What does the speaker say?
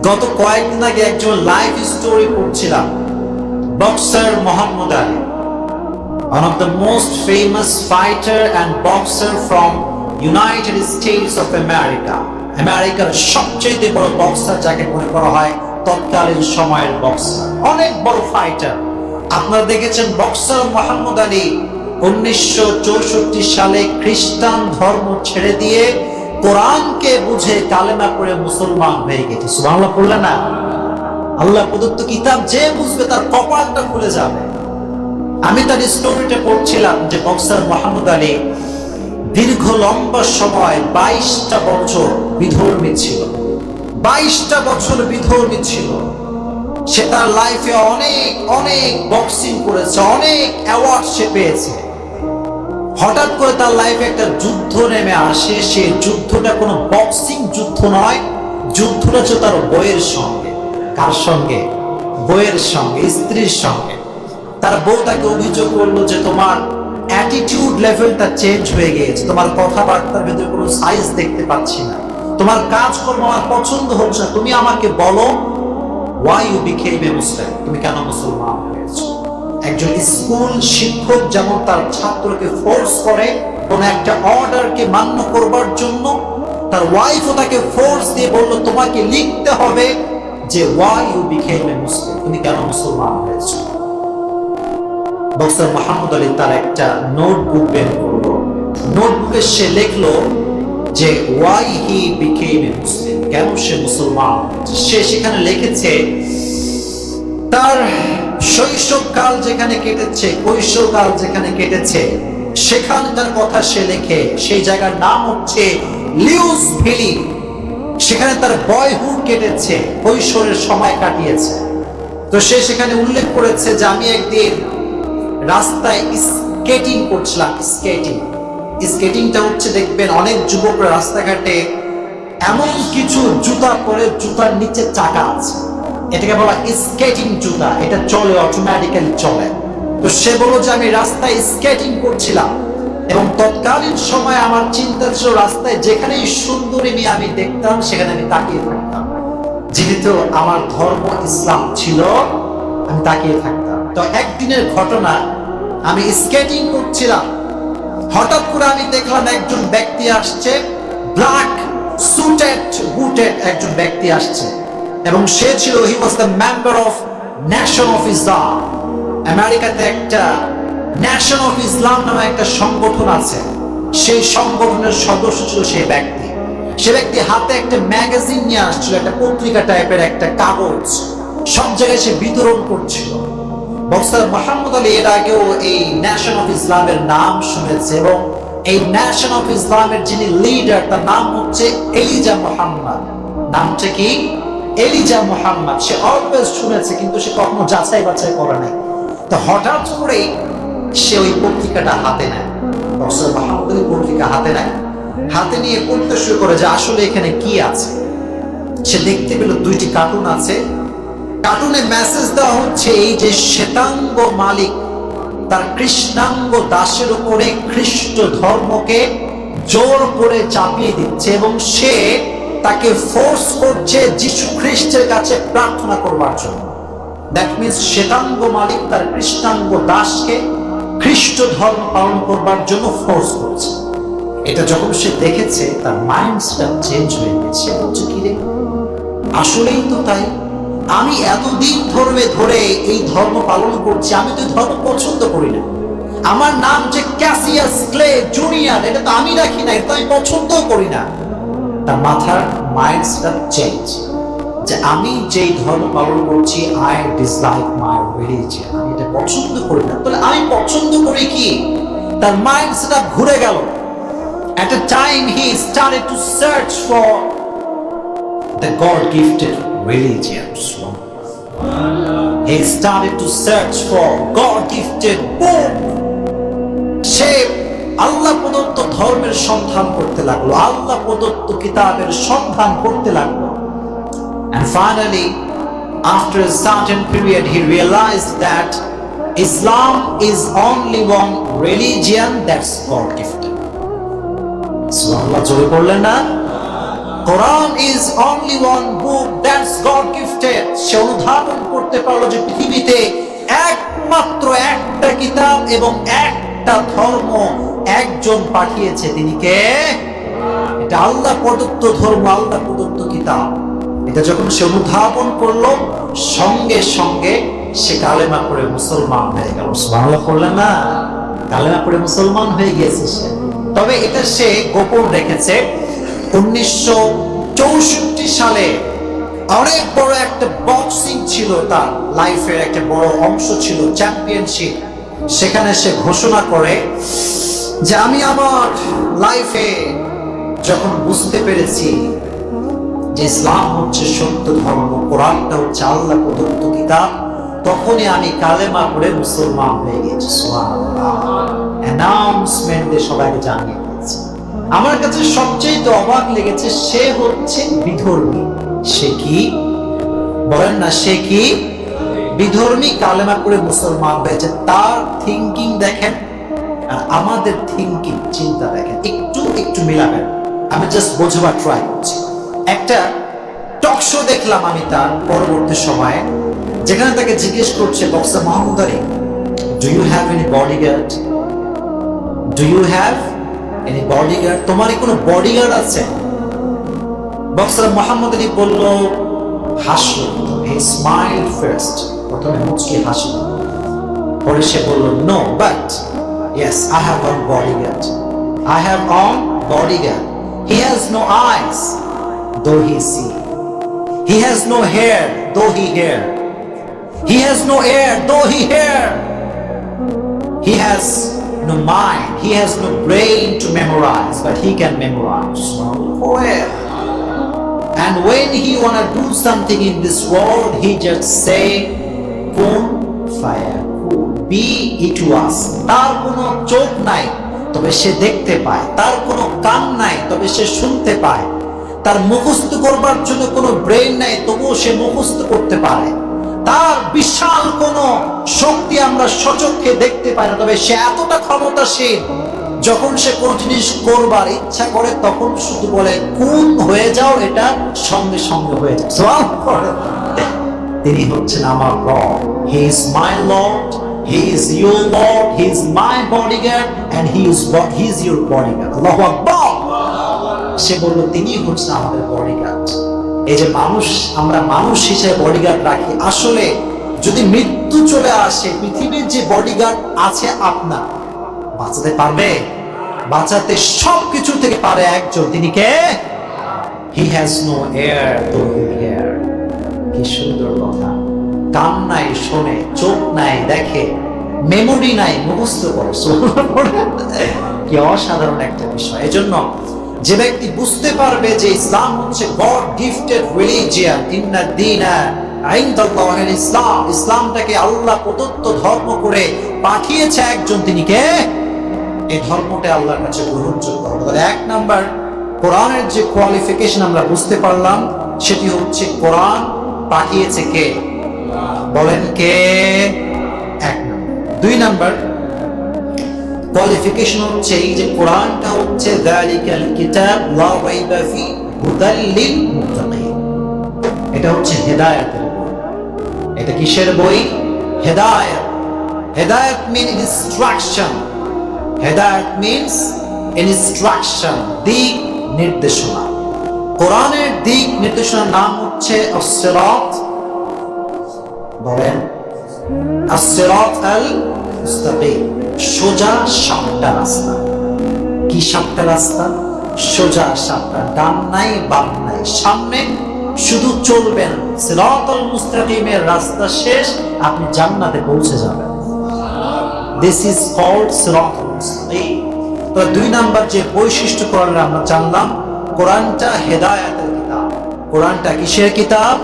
গত কয়েকদিন আগে একজন লাইফ স্টোরি পড়ছিলাম boxer Muhammad Ali. One of the most famous fighter and boxer from United States of America আমেরিকার সবচেয়ে বড় বক্সার যাকে মনে করা হয় তৎকালীন সময়ের বক্সার অনেক বড় ফাইটার আপনারা দেখেছেন বক্সার মোহাম্মদ আলী উনিশশো চৌষট্টি সালে খ্রিস্টান ধর্ম ছেড়ে দিয়ে কোরআনকে বুঝে কালেমা পড়ে মুসলমান হয়ে গেছে। পড়লে না। আল্লাহ প্রদত্ত কিতাব যে বুঝবে তার কপালটা খুলে যাবে। আমি তার স্টোরিটা পড়ছিলাম যে বক্সার আলী দীর্ঘ লম্বা সময় বাইশটা বছর বিধর্মী ছিল বাইশটা বছর বিধর্মী ছিল সে তার লাইফে অনেক অনেক বক্সিং করেছে, অনেক অ্যাওয়ার্ড সে পেয়েছে। হঠাৎ করে তার লাইফে একটা যুদ্ধ নেমে আসে। সে যুদ্ধটা কোনো বক্সিং যুদ্ধ নয়, যুদ্ধটা হচ্ছে তার বইয়ের সঙ্গে। কার সঙ্গে? বইয়ের সঙ্গে, স্ত্রীর সঙ্গে। তার বউ তাকে অভিযোগ করল যে তোমার অ্যাটিটিউড লেভেলটা চেঞ্জ হয়ে গিয়েছে। তোমার কথাবার্তার ভেতরে কোনো সাইজ দেখতে পাচ্ছি না। তোমার কাজকর্ম আমার পছন্দ হচ্ছে না। তুমি আমাকে বলো why you became a Muslim তুমি কেন মুসলমান হয়েছো? একজন স্কুল শিক্ষক যেমন তার ছাত্রকে ফোর্স করে, কোন একটা অর্ডারকে মান্য করবার জন্য, তার ওয়াইফও তাকে ফোর্স দিয়ে বলল, তোমাকে লিখতে হবে যে why you became a Muslim তুমি কেন মুসলমান হয়েছো? বক্সার মোহাম্মদ আলী তার একটা নোটবুক বের করল। নোটবুকে সে লিখলো যে ওয়াই হি বিকেম এ মুসলিম কেন সে মুসলমান? সে সেখানে লিখেছে, তার শৈশবকাল যেখানে কেটেছে, কৈশোরকাল যেখানে কেটেছে, সেখানে তার কথা সে লেখে। সেই জায়গার নাম হচ্ছে লিউস ভ্যালি। সেখানে তার বয়হুড কেটেছে, কৈশোরের সময় কাটিয়েছে। তো সে সেখানে উল্লেখ করেছে যে আমি একদিন রাস্তায় স্কেটিং করছিলাম, স্কেটিং। স্কেটিংটা হচ্ছে, দেখবেন, অনেক যুবকরা রাস্তাঘাটে এমন কিছু জুতা পরে জুতার নিচে চাকা আছে। এটাকে বলা স্কেটিং জুতা। এটা চলে অটোমেটিক্যালি চলে। তো সে বলল যে, আমি রাস্তায় স্কেটিং করছিলাম এবং তৎকালীন সময় আমার চিন্তা ছিল রাস্তায় যেখানেই সুন্দরী আমি দেখতাম, সেখানে আমি তাকিয়ে থাকতাম। যেহেতু আমার ধর্ম ইসলাম ছিল, আমি তাকিয়ে থাকতাম। তো একদিনের ঘটনা, আমি স্কেটিং করছিলাম। হঠাৎ করে আমি দেখলাম একজন ব্যক্তি আসছে ব্ল্যাক সুটেড বুটেড একজন ব্যক্তি আসছে। এবং সে ছিল he was the member of nation of Islam আমেরিকাতে একটা ন্যাশন অফ ইসলাম নামে একটা সংগঠন আছে। সেই সংগঠনের সদস্য ছিল সেই ব্যক্তি। সে ব্যক্তি হাতে একটা ম্যাগাজিন নিয়ে আসছিল, একটা পত্রিকা টাইপের একটা কাগজ। সব জায়গায় সে বিতরণ করছিল। বক্সার মোহাম্মদ আলী এর আগেও এই ন্যাশন অফ ইসলামের নাম শুনেছে এবং এই ন্যাশন অফ ইসলামের যিনি লিডার তার নাম হচ্ছে এলিজা মোহাম্মদ নামটা কি? এলিজা মোহাম্মদ সে অলওয়েজ শুনেছে, কিন্তু সে কখনো যাচাই বাছাই করে নাই। তো হঠাৎ করে সে ওই পত্রিকাটা হাতে নেয়। মোহাম্মদ পত্রিকা হাতে নেয়। হাতে নিয়ে পড়তে শুরু করে যে আসলে এখানে কি আছে। সে দেখতে পেল দুইটি কার্টুন আছে। কার্টুনে মেসেজ দেওয়া হচ্ছে, এই যে শ্বেতাঙ্গ মালিক, তার কৃষ্ণাঙ্গ দাসের উপরে খ্রিস্ট ধর্মকে জোর করে চাপিয়ে দিচ্ছে এবং সে তাকে ফোর্স করছে যিশু খ্রিস্টের কাছে প্রার্থনা করবার জন্য। দ্যাট মিনস শ্বেতাঙ্গ মালিক তার কৃষ্ণাঙ্গ দাসকে খ্রিস্ট ধর্ম পালন করবার জন্য ফোর্স করছে। এটা যখন সে দেখেছে, তার মাইন্ডসটা চেঞ্জ হয়ে গেছে। বলছে, কি রে? আসলেই তো তাই। আমি এতদিন ধর্মে ধরে এই ধর্ম পালন করছি, আমি তো ধর্ম পছন্দ করি না। আমার নাম যে ক্যাসিয়াস ক্লে জুনিয়র, এটা তো আমি রাখি না, এটা আমি পছন্দও করি না। তার মাথার মাইন্ড চেঞ্জ যে আমি যেই ধর্ম পালন করছি আই ডিসলাইক মাই রিলিজিয়ন আমি এটা পছন্দ করি না। তাহলে আমি পছন্দ করি কি? তার মাইন্ড ঘুরে গেল। At a time he started to search for the God gifted religion He started to search for God gifted book, shape, Allah প্রদত্ত ধর্মের সন্ধান করতে লাগল আল্লাহ প্রদত্ত কিতাবের সন্ধান করতে লাগল। And finally, after a certain period, he realized that Islam is only one religion that's God gifted. সুবহানাল্লাহ জোরে পড়লেন না? Quran is only one book that's God gifted সে অনুধাবন করতে পারল যে পৃথিবীতে একমাত্র একটা কিতাব এবং একটা ধর্ম একজন পাঠিয়েছে, তিনি কে? এটা আল্লাহ প্রদত্ত ধর্ম, আল্লাহ প্রদত্ত কিতাব। এটা যখন সে অনুধাবন করল, সঙ্গে সঙ্গে সে কালেমা করে মুসলমান হয়ে গেল। বাংলা করলে না? কালেমা করে মুসলমান হয়ে গিয়েছে সে। তবে এটা সে গোপন রেখেছে। উনিশশো চৌষট্টি সালে অনেক বড় একটা বক্সিং ছিল তার লাইফের একটা বড় অংশ ছিল, চ্যাম্পিয়নশিপ। সেখানে সে ঘোষণা করে যে আমি আমার লাইফে যখন বুঝতে পেরেছি যে ইসলাম হচ্ছে সত্য ধর্ম, কোরআনটা হচ্ছে আল্লাহ প্রদত্ত কিতাব, তখনই আমি কালেমা করে মুসলমান হয়ে গেছি। অ্যানাউন্সমেন্ট সবাইকে জানিয়ে দিয়েছি। আমার কাছে সবচেয়ে তো অবাক লেগেছে, সে হচ্ছে বিধর্মী। সে কি? বলেন না, সে কি? বিধর্মী কালেমা করে মুসলমান হয়েছে। তার থিঙ্কিং দেখেন আর আমাদের থিঙ্কিং চিন্তা দেখেন, একটু একটু মিলাবেন। আমি জাস্ট বোঝাবার ট্রাই করছি। একটা টক শো দেখলাম আমি তার পরবর্তী সময়ে, যেখানে তাকে জিজ্ঞেস করছে boxer Muhammad Ali do you have any bodyguard do you have any bodyguard তোমার কি কোনো বডিগার্ড আছে? বক্সার মোহাম্মদ আলী বলল, হাসলো। হি স্মাইল ফার্স্ট প্রথমে মুচকি হাসলো। পরে সে বলল no but Yes, I have one bodyguard. I have one bodyguard. He has no eyes, though he see. He has no hair, though he hair. He has no air, though he hear. He has no mind. He has no brain to memorize, but he can memorize. Forever. And when he wanna do something in this world, he just say, boom fire. Be it was." তার কোনো চোখ নাই, তবে সে দেখতে পায়। তার কোনো কান নাই, তবে সে শুনতে পায়। তার মুখস্থ করবার জন্য কোনো ব্রেন নাই, তবুও সে মুখস্থ করতে পারে। তার বিশাল কোন শক্তি আমরা সচক্ষে দেখতে পাই না, তবে সে এতটা ক্ষমতাশীল। যখন সে কোন জিনিস করবার ইচ্ছা করে, তখন শুধু বলে কোন হয়ে যাও, এটা সঙ্গে সঙ্গে হয়ে যায়। তিনি হচ্ছেন আমার lord he is my lord he is your lord he is my bodyguard and he is he is your bodyguard আল্লাহু আকবার সে বলল তিনি হচ্ছেন আমাদের বডিগার্ড এই যে মানুষ, আমরা মানুষ হিসেবে বডিগার্ড রাখি। আসলে যদি মৃত্যু চলে আসে, পৃথিবীর যে বডিগার্ড আছে আপনার, বাঁচাতে পারবে? বাঁচাতে সব কিছু থেকে পারে একজন। তিনি কে? হি হ্যাজ নো এয়ার কি সুন্দর কথা। কান নাই, শোনে, চোখ নাই, দেখে মেমোরি নাই, মুখস্থ করে কি অসাধারণ একটা বিষয়। এজন্য যে ব্যক্তি বুঝতে পারবে যে ইসলাম হচ্ছে গড গিফটেড রিলিজিয়ান ইন্না দিনা ইসলাম ইসলামটাকে আল্লাহ প্রদত্ত ধর্ম করে পাঠিয়েছে একজন, তিনি কে? এই ধর্মটা আল্লাহর কাছে গ্রহণযোগ্য। হবে এক নাম্বার, কোরআনের যে কোয়ালিফিকেশন আমরা বুঝতে পারলাম, সেটি হচ্ছে কোরআন পাঠিয়েছে কে? বলেন কে? এক দুই নাম্বার কোয়ালিফিকেশন হচ্ছে এই যে কোরআনটা হচ্ছে যালিকাল কিতাব, লা রাইবা ফি হুদাল লিল মুত্তাকিন। এটা হচ্ছে হেদায়েতের এটা কিসের বই? হেদায়েত। হেদায়েত মিন ইনস্ট্রাকশন হেদায়েত মিন্স ইনস্ট্রাকশন দিক নির্দেশনা। কোরআনের দিক নির্দেশনার নাম হচ্ছে as-সিরাত বলেন as-সিরাত আল মুস্তাকিম সোজা সাতটা রাস্তা। কি সাতটা রাস্তা? সোজা সাতটা, ডান নাই, বাম নাই, সামনে শুধু চলবেন সিরাতাল মুস্তাকিমের রাস্তা শেষ, আপনি জান্নাতে পৌঁছে যাবেন। দিস ইজ কল্ড সিরাতাল মুস্তাকিম তো দুই নাম্বার যে বৈশিষ্ট্য কোরআনের আমরা জানলাম, কোরআনটা হেদায়েতের কিতাব। কোরআনটা কিসের কিতাব?